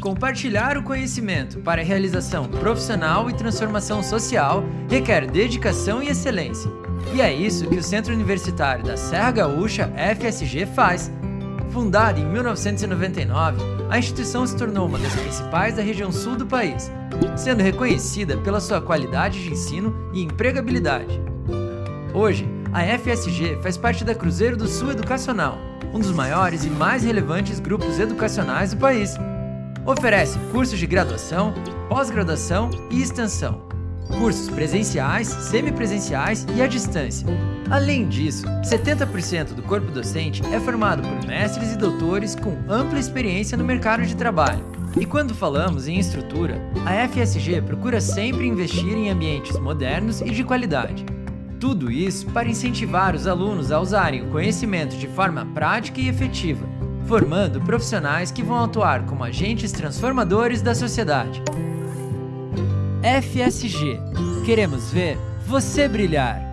Compartilhar o conhecimento para realização profissional e transformação social requer dedicação e excelência. E é isso que o Centro Universitário da Serra Gaúcha, FSG, faz. Fundada em 1999, a instituição se tornou uma das principais da região sul do país, sendo reconhecida pela sua qualidade de ensino e empregabilidade. Hoje, a FSG faz parte da Cruzeiro do Sul Educacional, um dos maiores e mais relevantes grupos educacionais do país. Oferece cursos de graduação, pós-graduação e extensão, cursos presenciais, semipresenciais e à distância. Além disso, 70% do corpo docente é formado por mestres e doutores com ampla experiência no mercado de trabalho. E quando falamos em estrutura, a FSG procura sempre investir em ambientes modernos e de qualidade. Tudo isso para incentivar os alunos a usarem o conhecimento de forma prática e efetiva, formando profissionais que vão atuar como agentes transformadores da sociedade. FSG. Queremos ver você brilhar.